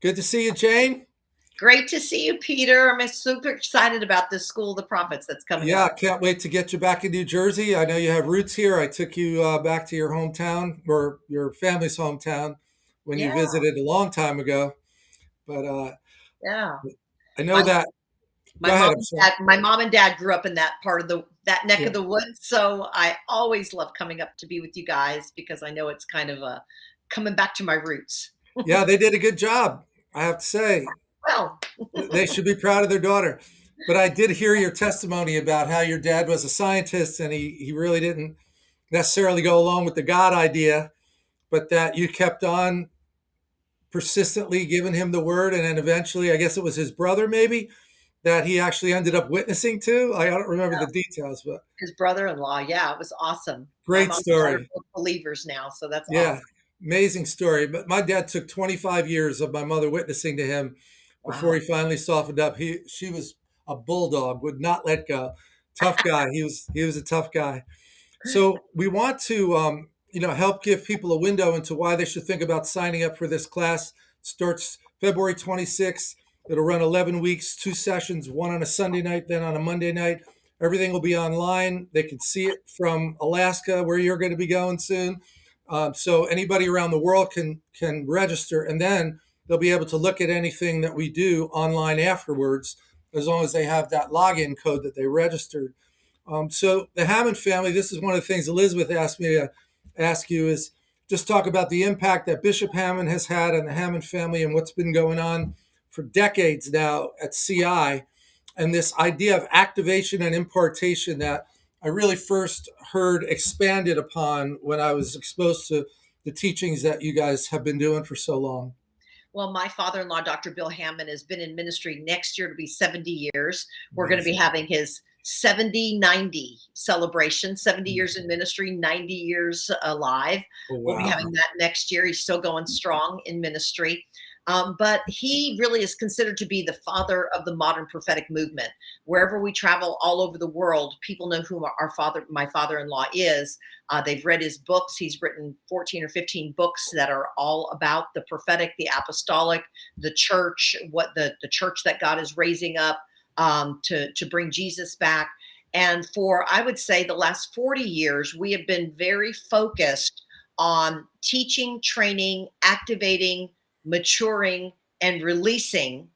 Good to see you, Jane. Great to see you, Peter. I'm super excited about this School of the Prophets that's coming Yeah, up. can't wait to get you back in New Jersey. I know you have roots here. I took you uh, back to your hometown or your family's hometown when you visited a long time ago. But uh, yeah. I know My that. my mom and dad, my mom and dad grew up in that part of the that neck Yeah. of the woods, so I always love coming up to be with you guys because I know it's kind of a coming back to my roots. yeah, they did a good job. I have to say Well, they should be proud of their daughter. But I did hear your testimony about how your dad was a scientist and he, he really didn't necessarily go along with the God idea, but that you kept on persistently giving him the word. And then eventually, I guess it was his brother, maybe, that he actually ended up witnessing to. I don't remember the details, but his brother-in-law, yeah, it was awesome. Great mom and dad are story. believers now, so that's Yeah, awesome. Amazing story. But my dad took 25 years of my mother witnessing to him before Wow. he finally softened up. He she was a bulldog, would not let go. Tough guy. He was he was a tough guy. So we want to um, you know help give people a window into why they should think about signing up for this class. It starts February 26th. It'll run 11 weeks, two sessions, one on a Sunday night, then on a Monday night. Everything will be online. They can see it from Alaska, where you're going to be going soon. Um, so anybody around the world can can register, and then they'll be able to look at anything that we do online afterwards, as long as they have that login code that they registered. Um, so the Hamon family, this is one of the things Elizabeth asked me to ask you is just talk about the impact that Bishop Hamon has had on the Hamon family and what's been going on for decades now at CI, and this idea of activation and impartation that I really first heard expanded upon when I was exposed to the teachings that you guys have been doing for so long. Well, my father-in-law, Dr. Bill Hamon, has been in ministry next year to be 70 years. We're going to be having his 70 90 celebration 70 years Mm. in ministry 90 years alive Oh, we'll be having that next year he's still going strong in ministry um, but he really is considered to be the father of the modern prophetic movement. Wherever we travel all over the world people know who our father my father-in-law is. Uh, they've read his books. He's written 14 or 15 books that are all about the prophetic the apostolic the church what the the church that god is raising up um, to to bring Jesus back. And for I would say the last 40 years, we have been very focused on teaching, training, activating, maturing, and releasing.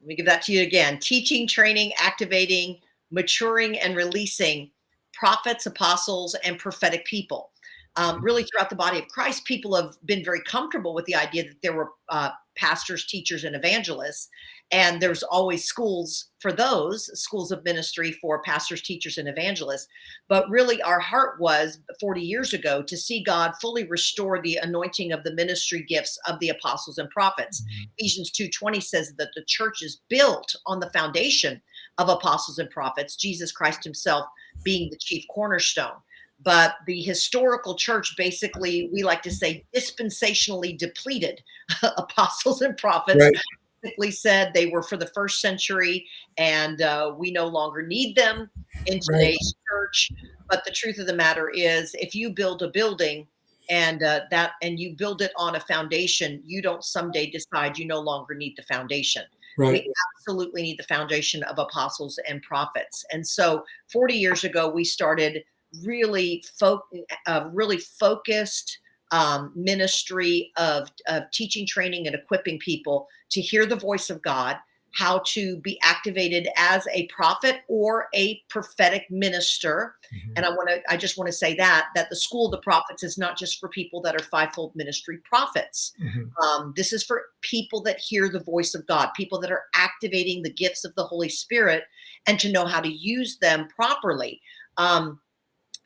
Let me give that to you again: teaching, training, activating, maturing, and releasing prophets, apostles, and prophetic people. Um, really, throughout the body of Christ, people have been very comfortable with the idea that there were uh, pastors, teachers, and evangelists and there's always schools for those schools of ministry for pastors teachers and evangelists. But really our heart was 40 years ago to see god fully restore the anointing of the ministry gifts of the apostles and prophets. Mhm. ephesians 2.20 says that the church is built on the foundation of apostles and prophets jesus christ himself being the chief cornerstone but the historical church basically we like to say dispensationally depleted apostles and prophets Right. basically said they were for the first century and uh, we no longer need them in Right. today's church. But the truth of the matter is, if you build a building and uh, that and you build it on a foundation, you don't someday decide you no longer need the foundation. Right. We absolutely need the foundation of apostles and prophets. And so, 40 years ago, we started really fo- uh, really focused um, ministry of, of teaching, training, and equipping people to hear the voice of God, how to be activated as a prophet or a prophetic minister. Mhm. And I want to, I just want to say that that the school of the prophets is not just for people that are fivefold ministry prophets. Mhm. Um, this is for people that hear the voice of God, people that are activating the gifts of the Holy Spirit, and to know how to use them properly. Um,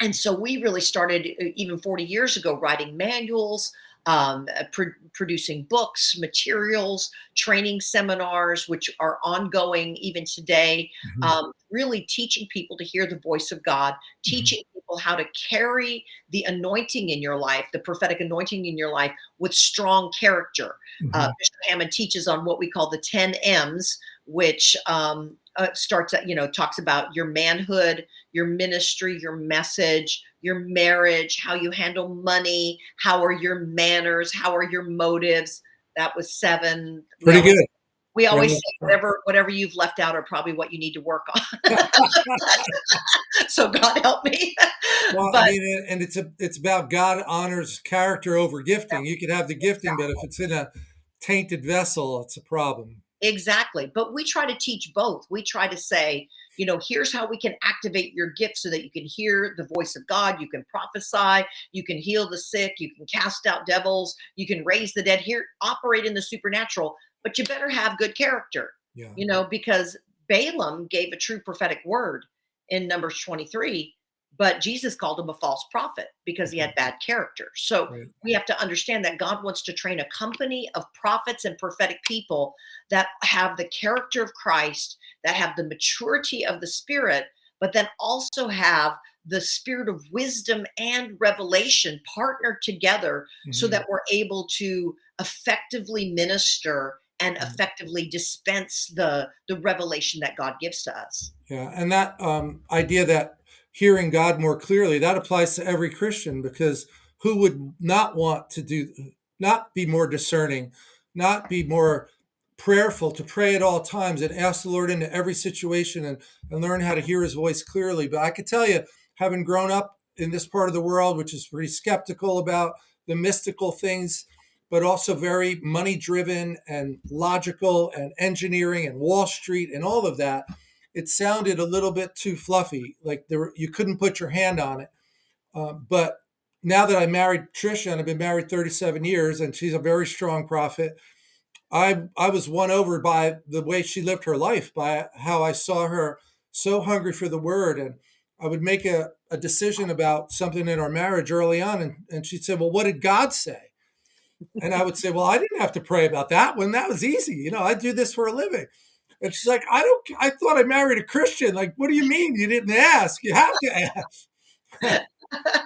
and so we really started uh, even 40 years ago writing manuals um, uh, pro- producing books materials training seminars which are ongoing even today Mhm. um, really teaching people to hear the voice of god teaching people how to carry the anointing in your life the prophetic anointing in your life with strong character uh, Mhm. bishop hamon teaches on what we call the 10 m's which um, uh, starts at you know talks about your manhood your ministry, your message, your marriage, how you handle money, how are your manners, how are your motives, that was 7. We Pretty always good. we always say whatever whatever you've left out are probably what you need to work on. So God help me. Well, I mean, and it's a it's about God honors character over Yeah, gifting. You could have the gifting, but if it's in a tainted vessel, it's a problem. Exactly, but we try to teach both. We try to say, you know, "Here's how we can activate your gift so that you can hear the voice of God, you can prophesy, you can heal the sick, you can cast out devils, you can raise the dead, here operate in the supernatural, but you better have good character." Yeah. You know, because Balaam gave a true prophetic word in Numbers 23, but Jesus called him a false prophet because he had bad character. So, Right. we have to understand that God wants to train a company of prophets and prophetic people that have the character of Christ, that have the maturity of the Spirit, but then also have the spirit of wisdom and revelation partnered together so Mhm. that we're able to effectively minister and Mm. effectively dispense the the revelation that God gives to us. Yeah, and that, um, idea that hearing God more clearly, that applies to every Christian because who would not want to do not be more discerning, not be more prayerful, to pray at all times and ask the Lord into every situation and and learn how to hear his voice clearly, but I could tell you, having grown up in this part of the world, which is pretty skeptical about the mystical things, but also very money-driven and logical and engineering and Wall Street and all of that, it sounded a little bit too fluffy, like there were you couldn't put your hand on it. Um, but now that I married Trisha and I've been married 37 years and she's a very strong prophet, I I was won over by the way she lived her life, by how I saw her so hungry for the word, and I would make a a decision about something in our marriage early on, and and she'd say, "Well, what did God say?" And I would say, "Well, I didn't have to pray about that one, that was easy, you know, I do this for a living." And she's like, "I don't I thought I married a Christian, like, what do you mean you didn't ask? You have to ask."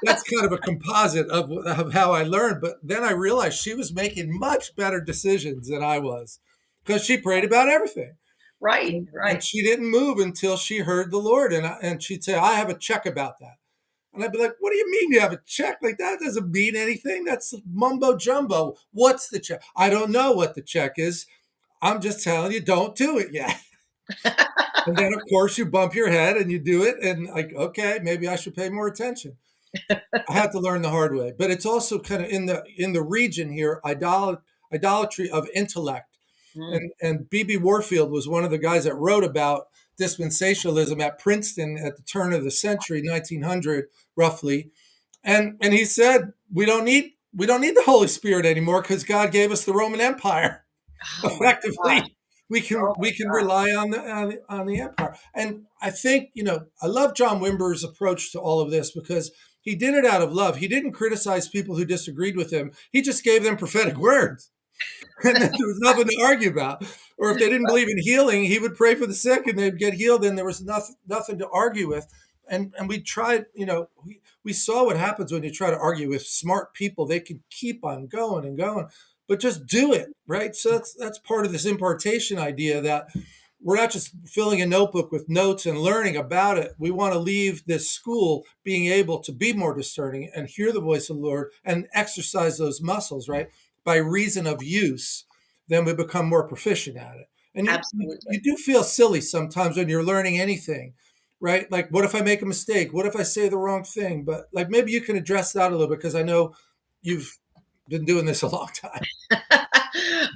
That's kind of a composite of of how I learned, but then I realized she was making much better decisions than I was because she prayed about everything. Right, And and right. she didn't move until she heard the Lord, and I and she'd say, "I have a check about that." And I'd be like, "What do you mean you have a check? Like, that doesn't mean anything, that's mumbo jumbo. What's the check?" "I don't know what the check is. I'm just telling you, don't do it yet." And then, of course, you bump your head and you do it, and like, "Okay, maybe I should pay more attention." I had to learn the hard way, but it's also kinda in the in the region here, idol idolatry of intellect, Mm. and and B.B. Warfield was one of the guys that wrote about dispensationalism at Princeton at the turn of the century, 1900, roughly, and and he said, "We don't need we don't need the Holy Spirit anymore because God gave us the Roman Empire." Oh. Effectively, we can Oh we can gosh. rely on the on the on the empire, and I think, you know, I love John Wimber's approach to all of this because he did it out of love. He didn't criticize people who disagreed with him, he just gave them prophetic words, and then there was nothing to argue about, or if they didn't believe in healing, he would pray for the sick and they'd get healed, and there was nothing nothing to argue with, and and we tried, you know, we we saw what happens when you try to argue with smart people, they can keep on going and going, but just do it, right? So that's that's part of this impartation idea that we're not just filling a notebook with notes and learning about it, we wanna leave this school being able to be more discerning and hear the voice of the Lord and exercise those muscles, right? By reason of use, then we become more proficient at it, and you you Absolutely. you do feel silly sometimes when you're learning anything, right? Like, what if I make a mistake? What if I say the wrong thing? But, like, maybe you can address that a little bit because I know you've been doing this a long time.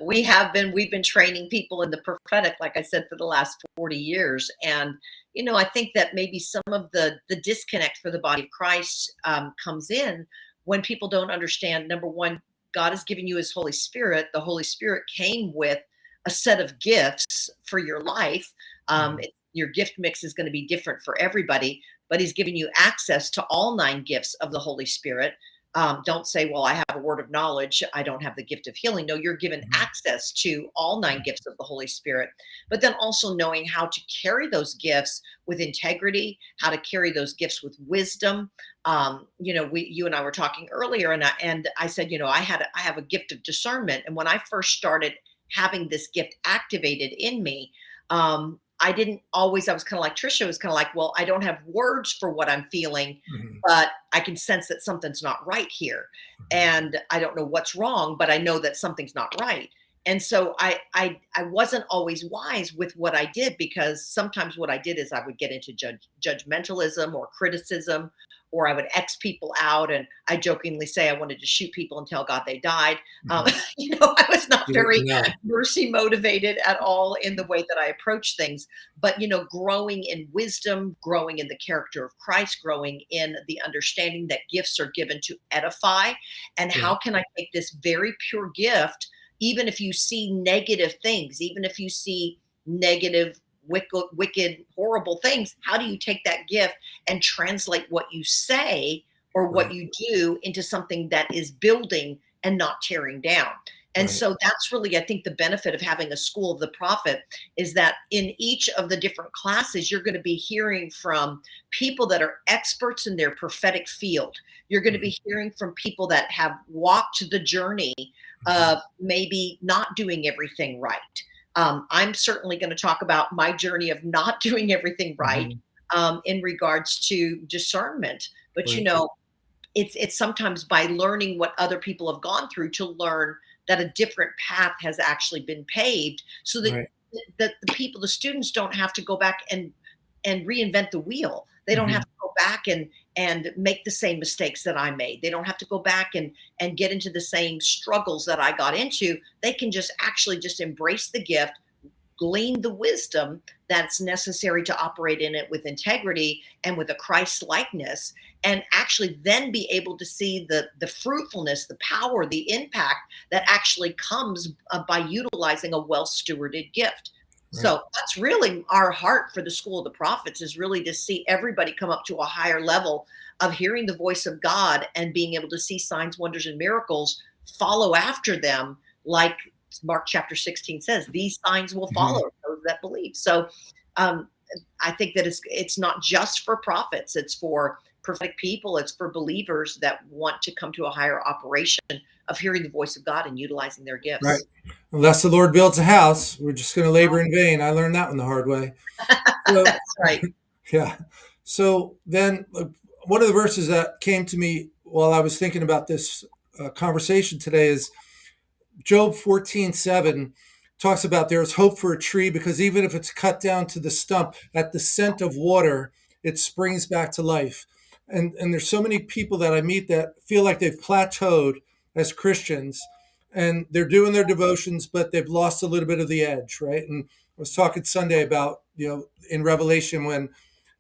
We have been we've been training people in the prophetic, like I said, for the last 40 years, and, you know, I think that maybe some of the the disconnect for the body of Christ, um, comes in when people don't understand, number 1, God has given you his Holy Spirit, the Holy Spirit came with a set of gifts for your life, um, Mhm. it your gift mix is gonna be different for everybody, but he's given you access to all 9 gifts of the Holy Spirit. Um, don't say, "Well, I have a word of knowledge, I don't have the gift of healing." No, you're given Mhm. access to all 9 gifts of the Holy Spirit, but then also knowing how to carry those gifts with integrity, how to carry those gifts with wisdom. Um, you know, we you and I were talking earlier, and I and I said, you know, I had I have a gift of discernment, and when I first started having this gift activated in me, um, I didn't always I was kinda like Trisha, was kinda like, "Well, I don't have words for what I'm feeling, Mhm. but I can sense that something's not right here, Mhm. and I don't know what's wrong, but I know that something's not right." and so I I I wasn't always wise with what I did because sometimes what I did is I would get into judge, judgmentalism or criticism or I would X people out and I jokingly say I wanted to shoot people and tell God they died. Um, Mhm. you know, I was not very yeah, mercy motivated at all in the way that I approach things. But, you know, growing in wisdom, growing in the character of Christ, growing in the understanding that gifts are given to edify. And yeah, how can I take this very pure gift, even if you see negative things, even if you see negative, wicked, wicked, horrible things, how do you take that gift and translate what you say or what right, you do into something that is building and not tearing down? And right. so that's really, I think, the benefit of having a school of the prophet is that in each of the different classes, you're going to be hearing from people that are experts in their prophetic field. You're going to be hearing from people that have walked the journey mhm, of maybe not doing everything right. Um, I'm certainly going to talk about my journey of not doing everything right mhm, um, in regards to discernment. But you know, it's it's sometimes by learning what other people have gone through to learn that a different path has actually been paved so that right. that the people the students don't have to go back and and reinvent the wheel they don't have Mhm, to go back and and make the same mistakes that i made. They don't have to go back and and get into the same struggles that i got into. They can just actually just embrace the gift glean the wisdom that's necessary to operate in it with integrity and with a Christ likeness and actually then be able to see the the fruitfulness the power the impact that actually comes uh, by utilizing a well stewarded gift right, so that's really our heart for the school of the prophets is really to see everybody come up to a higher level of hearing the voice of god and being able to see signs wonders and miracles follow after them like Mark chapter 16 says, these signs will mhm, follow those that believe. So um, I think that it's it's not just for prophets, it's for prophetic people, it's for believers that want to come to a higher operation of hearing the voice of God and utilizing their gifts. right. Unless the Lord builds a house, we're just gonna labor in vain. I learned that one the hard way. So That's right. yeah. So then, one of the verses that came to me while I was thinking about this, uh, conversation today is Job 14:7 talks about there's hope for a tree because even if it's cut down to the stump at the scent of water, it springs back to life. And and there's so many people that I meet that feel like they've plateaued as Christians and they're doing their devotions, but they've lost a little bit of the edge, right? And I was talking Sunday about, you know, in Revelation when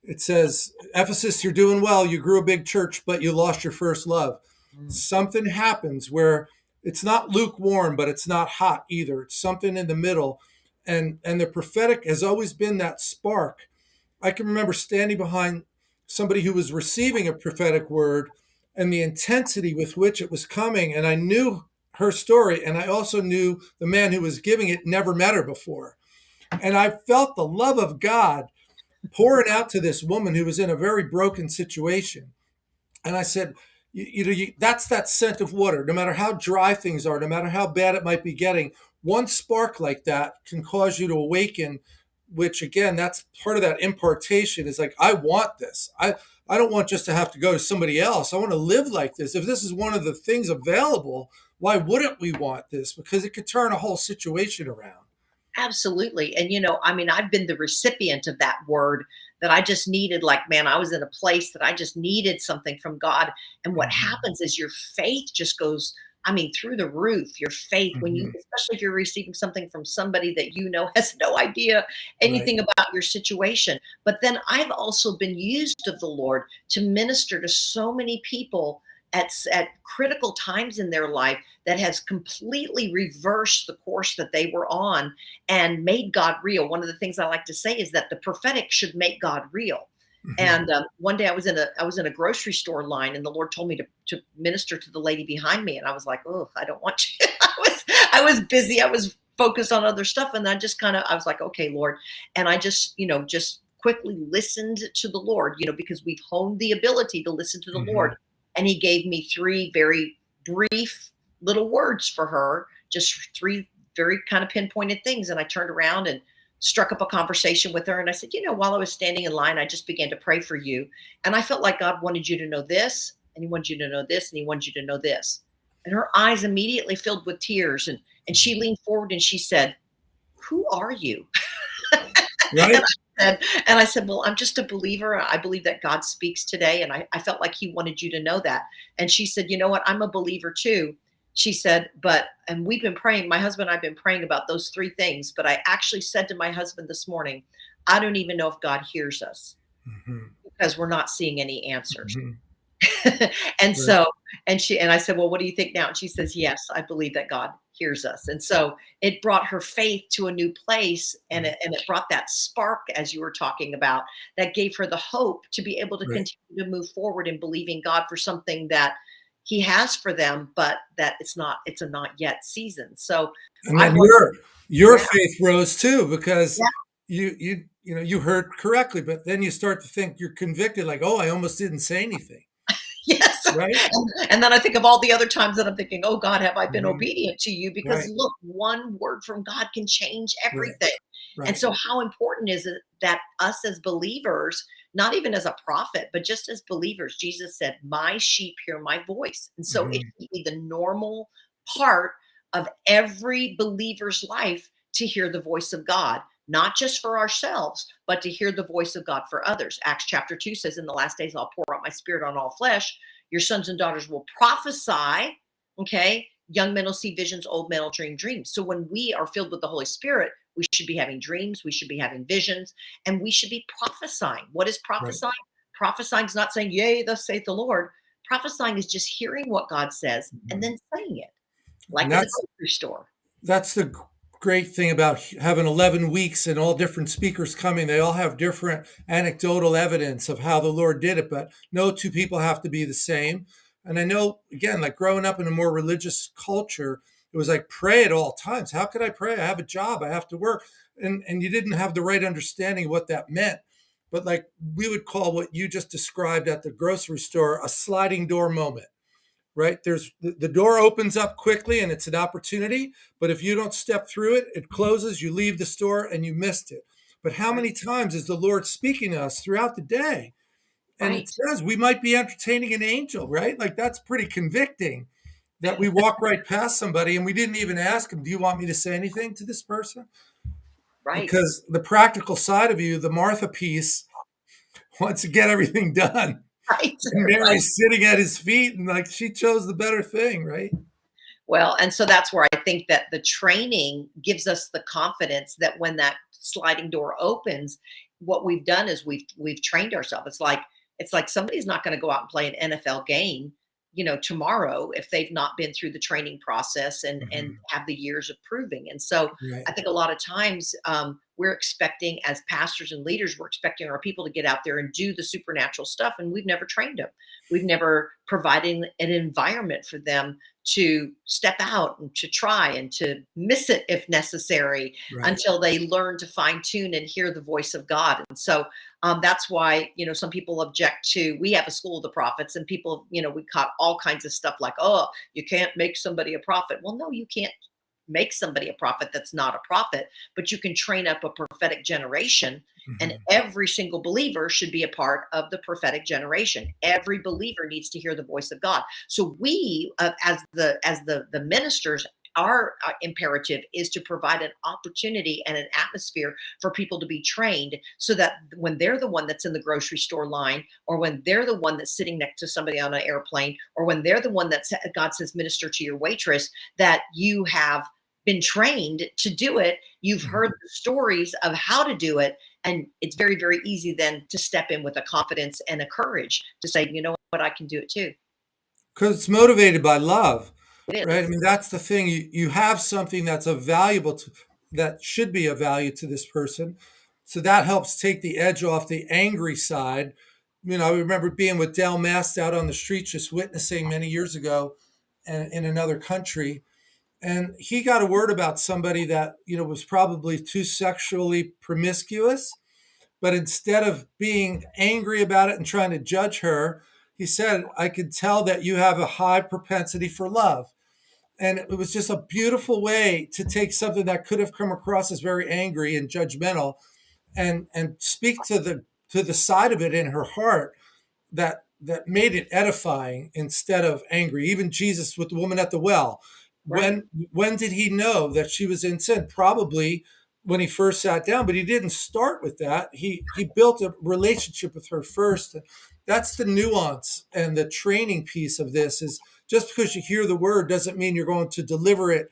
it says, Ephesus, you're doing well. You grew a big church, but you lost your first love. Mm. Something happens where it's not lukewarm, but it's not hot either. It's something in the middle. And and the prophetic has always been that spark. I can remember standing behind somebody who was receiving a prophetic word and the intensity with which it was coming. And I knew her story. And I also knew the man who was giving it never met her before. And I felt the love of God pouring out to this woman who was in a very broken situation. And I said, you, you know, you, that's that scent of water. No matter how dry things are, no matter how bad it might be getting, one spark like that can cause you to awaken. Which again, that's part of that impartation. Is like, I want this. I I don't want just to have to go to somebody else. I want to live like this. If this is one of the things available, why wouldn't we want this? Because it could turn a whole situation around. Absolutely. And, you know, I mean, I've been the recipient of that word that I just needed. Like, man, I was in a place that I just needed something from God. And what Mhm, happens is your faith just goes, I mean, through the roof. Your faith, when you, mhm, especially if you're receiving something from somebody that you know has no idea Right. anything about your situation. But then I've also been used of the Lord to minister to so many people at, at critical times in their life that has completely reversed the course that they were on and made God real. One of the things I like to say is that the prophetic should make God real. Mhm, And um, one day I was in a I was in a grocery store line, and the Lord told me to to minister to the lady behind me, and I was like, "Oh, I don't want to." I was I was busy. I was focused on other stuff, and I just kind of I was like, "Okay, Lord," and I just you know just quickly listened to the Lord, you know, because we've honed the ability to listen to the Lord, mhm, and He gave me three very brief little words for her, just three very kind of pinpointed things, and I turned around and struck up a conversation with her and I said, "You know, while I was standing in line, I just began to pray for you, and I felt like God wanted you to know this, and he wanted you to know this, and he wanted you to know this." And her eyes immediately filled with tears and And she leaned forward and she said, "Who are you?" Right? and I said and I said, "Well, I'm just a believer. I believe that God speaks today, and I I felt like he wanted you to know that." And she said, "You know what? I'm a believer too." She said, "But" and we've been praying, my husband and I've been praying about those 3 things, but I actually said to my husband this morning, "I don't even know if God hears us Mhm. because we're not seeing any answers." Mhm. and Right. so and she and I said, "Well, what do you think now?" And she says, "Yes, I believe that God hears us." And so it brought her faith to a new place and it and it brought that spark as you were talking about that gave her the hope to be able to Right. continue to move forward in believing God for something that he has for them, but that it's not it's a not yet season. So And then your your Yeah. faith rose too because Yeah. you you you know, you heard correctly, but then you start to think you're convicted like, "Oh, I almost didn't say anything." Yes. Right? And and then I think of all the other times that I'm thinking, "Oh God, have I been Mhm. obedient to you?" Because Right. look, one word from God can change Right. everything. And so how important is it that us as believers, not even as a prophet, but just as believers, Jesus said, "My sheep hear my voice." And so it Mhm. should be the normal part of every believer's life to hear the voice of God, not just for ourselves, but to hear the voice of God for others. Acts chapter 2 says, "In the last days, I'll pour out my spirit on all flesh. Your sons and daughters will prophesy." Okay? Young men will see visions, old men will dream dreams. So when we are filled with the Holy Spirit, we should be having dreams, we should be having visions, and we should be prophesying. What is Right. prophesying? Prophesying is not saying, "Yea, thus saith the Lord." Prophesying is just hearing what God says and Mhm. then saying it, like in the that's grocery store. that's the great thing about having 11 weeks and all different speakers coming. They all have different anecdotal evidence of how the Lord did it, but no 2 people have to be the same. And I know, again, like growing up in a more religious culture, it was like pray at all times. "How could I pray? I have a job, I have to work." And and you didn't have the right understanding of what that meant. But like we would call what you just described at the grocery store a sliding door moment, right? There's the the door opens up quickly and it's an opportunity, but if you don't step through it, it closes, you leave the store and you missed it. But how many times is the Lord speaking to us throughout the day? And it says we might be entertaining an angel, right? Like that's pretty convicting that we walk right past somebody and we didn't even ask 'em, "Do you want me to say anything to this person?" Right. Because the practical side of you, the Martha piece, wants to get everything done. Right, And right. Mary's sitting at his feet and like she chose the better thing, right? Well, and so that's where I think that the training gives us the confidence that when that sliding door opens, what we've done is we've we've trained ourselves. It's like it's like somebody's not gonna go out and play an NFL game, you know, tomorrow if they've not been through the training process and and Mhm. have the years of proving. And so Right. I think a lot of times, um, we're expecting as pastors and leaders, we're expecting our people to get out there and do the supernatural stuff, and we've never trained them We've never providing an environment for them to step out and to try and to miss it if necessary Right. until they learn to fine tune and hear the voice of God. And so, um, that's why, you know, some people object to we have a school of the prophets and people, you know, we caught all kinds of stuff like, "Oh, you can't make somebody a prophet." Well, no, you can't make somebody a prophet that's not a prophet, but you can train up a prophetic generation, and Mhm. every single believer should be a part of the prophetic generation. Every believer needs to hear the voice of God. So we, uh, as the as the the ministers, our, uh, imperative is to provide an opportunity and an atmosphere for people to be trained so that when they're the one that's in the grocery store line, or when they're the one that's sitting next to somebody on an airplane, or when they're the one that God says, "Minister to your waitress," that you have been trained to do it. You've heard Mhm. the stories of how to do it, and it's very, very easy then to step in with a confidence and a courage to say, "You know what? I can do it too. Because it's motivated by love, right? I mean, that's the thing. You you have something that's a valuable to that should be a value to this person. So that helps take the edge off the angry side. You know, I remember being with Dale Mast out on the street just witnessing many years ago in in another country, and he got a word about somebody that, you know, was probably too sexually promiscuous, but instead of being angry about it and trying to judge her, he said, "I could tell that you have a high propensity for love." And it was just a beautiful way to take something that could have come across as very angry and judgmental and and speak to the to the side of it in her heart that that made it edifying instead of angry. Even Jesus with the woman at the well, Right. when when did he know that she was in sin? Probably when he first sat down, but he didn't start with that. He he built a relationship with her first. That's the nuance and the training piece of this is just because you hear the word doesn't mean you're going to deliver it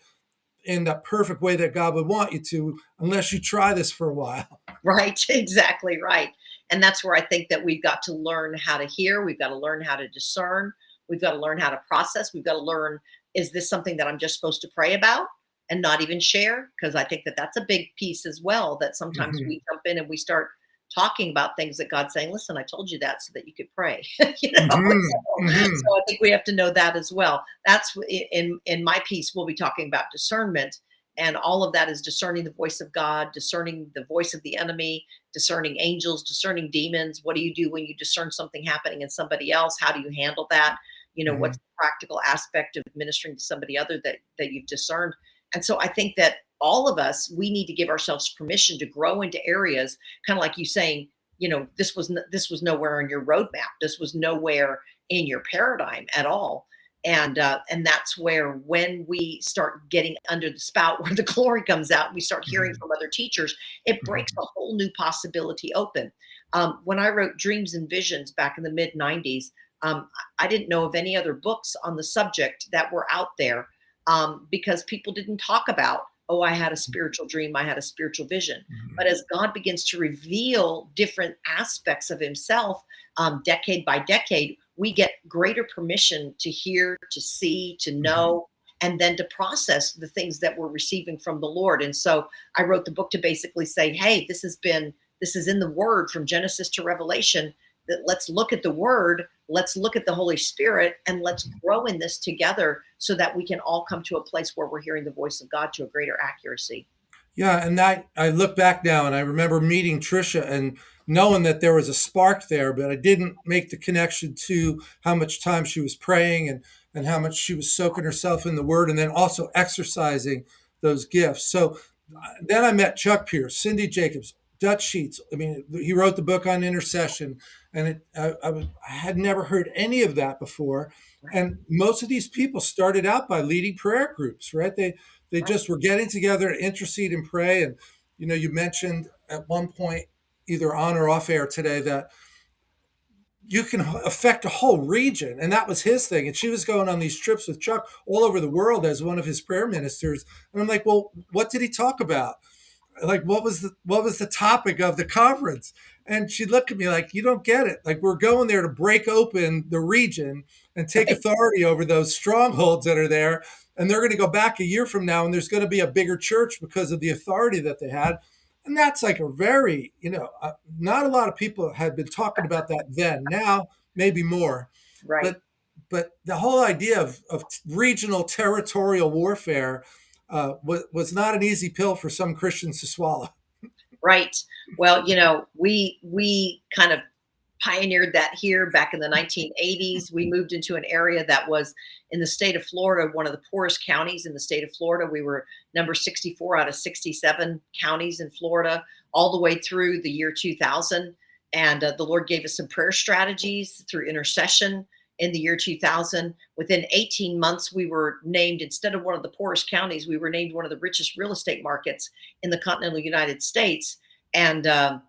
in the perfect way that God would want you to unless you try this for a while. Right, exactly right. And that's where I think that we've got to learn how to hear, we've got to learn how to discern, we've got to learn how to process, we've got to learn is this something that I'm just supposed to pray about and not even share? Because I think that that's a big piece as well that sometimes Mhm, we jump in and we start talking about things that God's saying, "Listen, I told you that so that you could pray." you know? mhm, So, mhm, so I think we have to know that as well. That's in in my piece we'll be talking about discernment and all of that is discerning the voice of God, discerning the voice of the enemy, discerning angels, discerning demons. What do you do when you discern something happening in somebody else? How do you handle that? You know, what's mhm, the practical aspect of ministering to somebody other that that you've discerned? And so I think that all of us, we need to give ourselves permission to grow into areas, kind of like you saying, you know, this was this was nowhere in your roadmap. This was nowhere in your paradigm at all. And uh, and that's where when we start getting under the spout where the glory comes out and we start hearing mhm, from other teachers it breaks mhm, a whole new possibility open. Um, when i wrote dreams and visions back in the mid 90s um, i didn't know of any other books on the subject that were out there um, because people didn't talk about oh i had a spiritual dream i had a spiritual vision but mhm, as god begins to reveal different aspects of himself um, decade by decade we get greater permission to hear, to see, to know, and then to process the things that we're receiving from the Lord. And so I wrote the book to basically say, hey, this has been, this is in the word from Genesis to Revelation. That let's look at the word, let's look at the Holy Spirit, and let's grow in this together so that we can all come to a place where we're hearing the voice of God to a greater accuracy. Yeah, and that I look back now and I remember meeting Trisha and knowing that there was a spark there, but I didn't make the connection to how much time she was praying and and how much she was soaking herself in the word and then also exercising those gifts. So uh, then I met Chuck Pierce, Cindy Jacobs, Dutch Sheets. I mean, he wrote the book on intercession, and it, I, I, was, I had never heard any of that before. And most of these people started out by leading prayer groups, right? They they just were getting together to intercede and pray. And, you know, you mentioned at one point, either on or off air today, that you can affect a whole region. And that was his thing. And she was going on these trips with Chuck all over the world as one of his prayer ministers. And I'm like, well, what did he talk about? Like what was the what was the topic of the conference? And she looked at me like you don't get it. Like we're going there to break open the region and take authority over those strongholds that are there and they're going to go back a year from now and there's going to be a bigger church because of the authority that they had. And that's like a very you know uh, not a lot of people had been talking about that then. Now maybe more. Right. but but the whole idea of, of regional territorial warfare uh, was, was not an easy pill for some Christians to swallow. Right. Well, you know, we we kind of pioneered that here back in the 1980s. We moved into an area that was in the state of Florida, one of the poorest counties in the state of Florida. We were number 64 out of 67 counties in Florida, all the way through the year 2000. And uh, the Lord gave us some prayer strategies through intercession in the year 2000. Within 18 months, we were named, instead of one of the poorest counties, we were named one of the richest real estate markets in the continental United States. And um,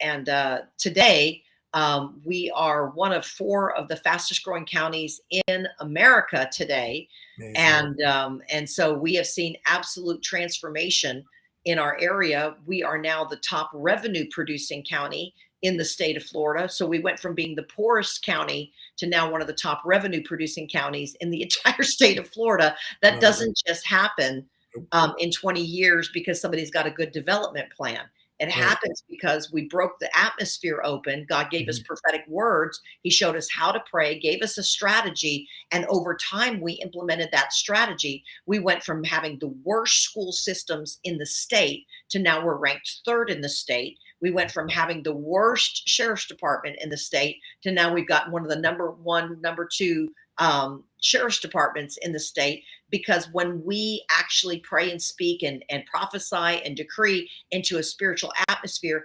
and uh, today, um, we are one of four of the fastest growing counties in America today. Amazing. And um, and so we have seen absolute transformation in our area. We are now the top revenue producing county in the state of Florida. So we went from being the poorest county to now one of the top revenue producing counties in the entire state of Florida. That doesn't just happen um, in 20 years because somebody's got a good development plan. It Right. happens because we broke the atmosphere open. God gave us Mhm. prophetic words. He showed us how to pray, gave us a strategy. And over time, we implemented that strategy. We went from having the worst school systems in the state to now we're ranked third in the state. We went from having the worst sheriff's department in the state to now we've got one of the number one, number two um, sheriff's departments in the state because when we actually pray and speak and, and prophesy and decree into a spiritual atmosphere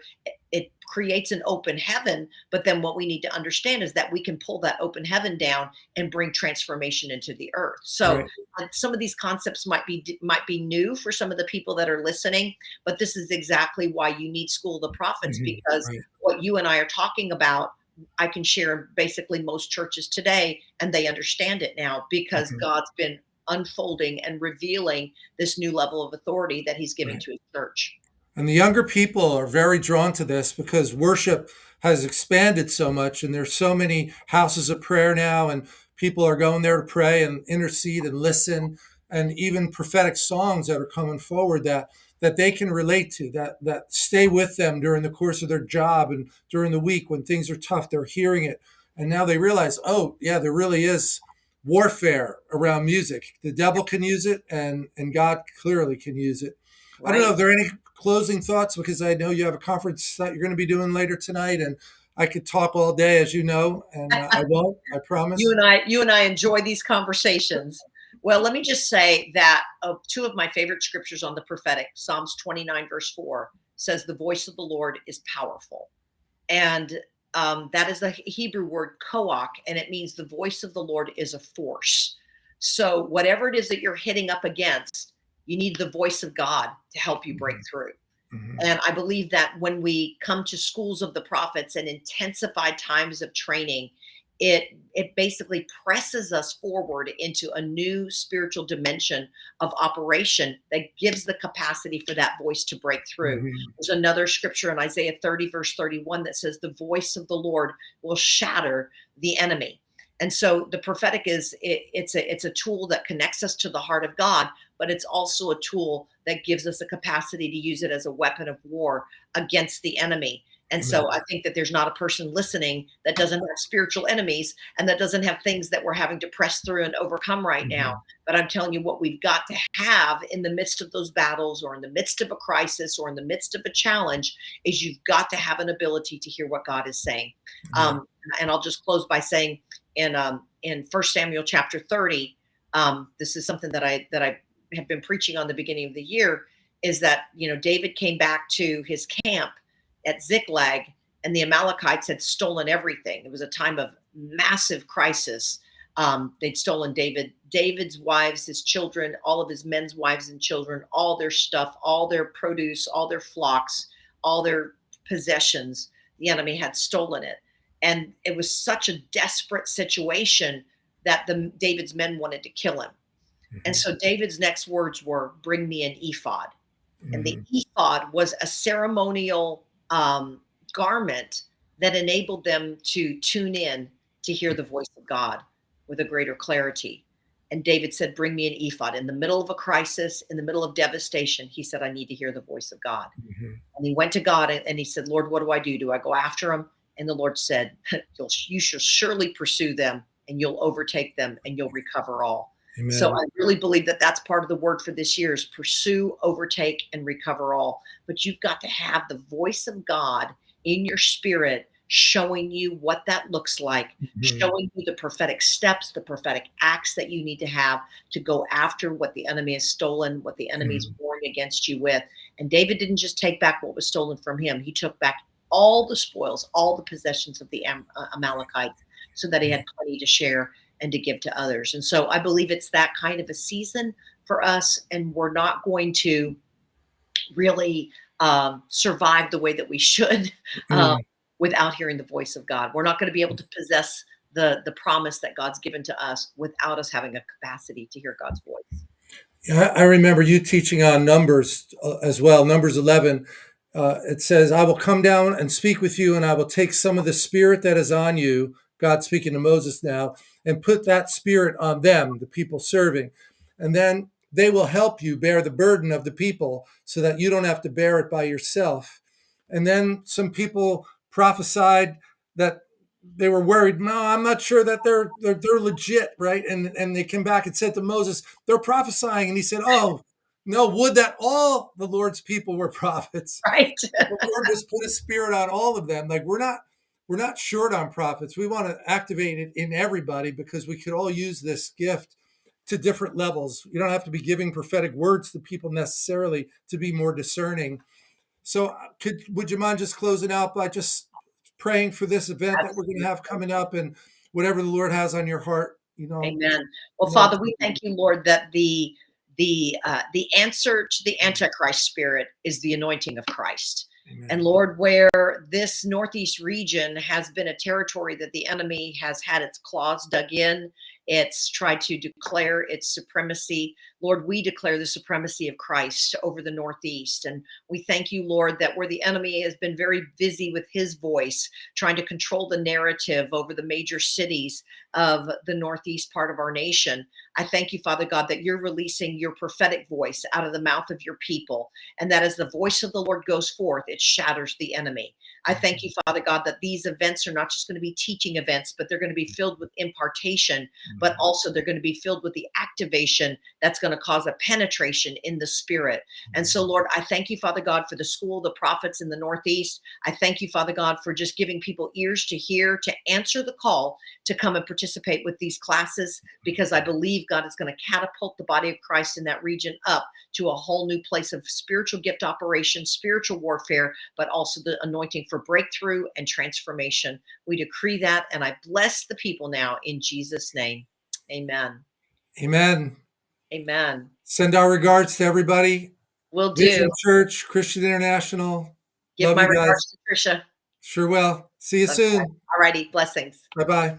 it creates an open heaven. But then what we need to understand is that we can pull that open heaven down and bring transformation into the earth. So Right. uh, some of these concepts might be might be new for some of the people that are listening, but this is exactly why you need School of the Prophets Mhm. because Right. what you and I are talking about, I can share basically most churches today, and they understand it now because Mhm. God's been unfolding and revealing this new level of authority that He's giving Right. to His church. And the younger people are very drawn to this because worship has expanded so much, and there's so many houses of prayer now, and people are going there to pray and intercede and listen, and even prophetic songs that are coming forward that that they can relate to, that that stay with them during the course of their job and during the week when things are tough. They're hearing it, and now they realize, oh yeah, there really is warfare around music. The devil can use it, and and God clearly can use it. I don't know Right? if there are any closing thoughts because I know you have a conference that you're going to be doing later tonight, and I could talk all day, as you know, and uh, I won't. I promise. You and I, you and I enjoy these conversations. Well, let me just say that uh, two of my favorite scriptures on the prophetic, Psalms 29, verse 4, says, The voice of the Lord is powerful. And um, that is the Hebrew word koach, and it means the voice of the Lord is a force. So, whatever it is that you're hitting up against, you need the voice of God to help you break Mhm. through. Mhm. And I believe that when we come to schools of the prophets and intensified times of training, it it basically presses us forward into a new spiritual dimension of operation that gives the capacity for that voice to break through. Mhm. There's another scripture in Isaiah 30, verse 31, that says, The voice of the Lord will shatter the enemy. And so the prophetic is it, it's a it's a tool that connects us to the heart of God, but it's also a tool that gives us a capacity to use it as a weapon of war against the enemy. And so I think that there's not a person listening that doesn't have spiritual enemies and that doesn't have things that we're having to press through and overcome right now. Mhm. But I'm telling you what we've got to have in the midst of those battles or in the midst of a crisis or in the midst of a challenge is you've got to have an ability to hear what God is saying. Yeah. Um, and I'll just close by saying in um, in First Samuel chapter 30, um, this is something that I that I have been preaching on the beginning of the year, is that you know David came back to his camp at Ziklag, and the Amalekites had stolen everything. It was a time of massive crisis. Um, they'd stolen David, David's wives, his children, all of his men's wives and children, all their stuff, all their produce, all their flocks, all their possessions. The enemy had stolen it, and it was such a desperate situation that the David's men wanted to kill him. And Mhm. so David's next words were, "Bring me an ephod." And the Mhm. ephod was a ceremonial um, garment that enabled them to tune in to hear the voice of God with a greater clarity. And David said, Bring me an ephod. In the middle of a crisis, in the middle of devastation, he said, I need to hear the voice of God. Mhm. And he went to God and, and he said, Lord, what do I do? Do I go after him? And the Lord said, you'll, You shall surely pursue them and you'll overtake them and you'll recover all. So I really believe that that's part of the word for this year is pursue, overtake, and recover all. But you've got to have the voice of God in your spirit showing you what that looks like, Mhm. showing you the prophetic steps, the prophetic acts that you need to have to go after what the enemy has stolen, what the enemy is Mhm. warring against you with. And David didn't just take back what was stolen from him, he took back all the spoils, all the possessions of the Am- uh, Amalekites so that he had plenty to share and to give to others. And so I believe it's that kind of a season for us, and we're not going to really um, survive the way that we should uh, Mm. without hearing the voice of God. We're not going to be able to possess the the promise that God's given to us without us having a capacity to hear God's voice. Yeah, I I remember you teaching on Numbers uh, as well. Numbers 11, uh, it says, I will come down and speak with you, and I will take some of the spirit that is on you, God speaking to Moses now, and put that spirit on them, the people serving. And then they will help you bear the burden of the people so that you don't have to bear it by yourself. And then some people prophesied that they were worried. No, I'm not sure that they're they're, they're legit, right? And and they came back and said to Moses, they're prophesying, and he said, "Oh, no, would that all the Lord's people were prophets." Right? The Lord just put a spirit on all of them. Like we're not we're not short on prophets. We want to activate it in everybody because we could all use this gift to different levels. You don't have to be giving prophetic words to people necessarily to be more discerning So, uh, could would you mind just closing out by just praying for this event that we're gonna have coming up and whatever the Lord has on your heart, you know, Amen. Well, you know Father, we thank you, Lord, that the the uh, the answer to the Antichrist spirit is the anointing of Christ. And Lord, where this Northeast region has been a territory that the enemy has had its claws dug in, it's tried to declare its supremacy. Lord, we declare the supremacy of Christ over the Northeast. And we thank you, Lord, that where the enemy has been very busy with his voice, trying to control the narrative over the major cities of the Northeast part of our nation, I thank you, Father God, that you're releasing your prophetic voice out of the mouth of your people. And that as the voice of the Lord goes forth, it shatters the enemy. I thank you, Father God, that these events are not just going to be teaching events, but they're going to be filled with impartation, but Mhm. also they're going to be filled with the activation that's going to cause a penetration in the spirit. And so, Mhm. Lord, I thank you, Father God, for the school the prophets in the Northeast. I thank you, Father God, for just giving people ears to hear, to answer the call to come and participate with these classes, because I believe God is going to catapult the body of Christ in that region up to a whole new place of spiritual gift operation, spiritual warfare, but also the anointing for breakthrough and transformation. We decree that, and I bless the people now in Jesus' name. Amen. Amen. Amen. Send our regards to everybody. We'll do. Vision Church, Christian International. Give Love my regards to Trisha. Sure will. See you soon. All righty. Blessings. Bye-bye.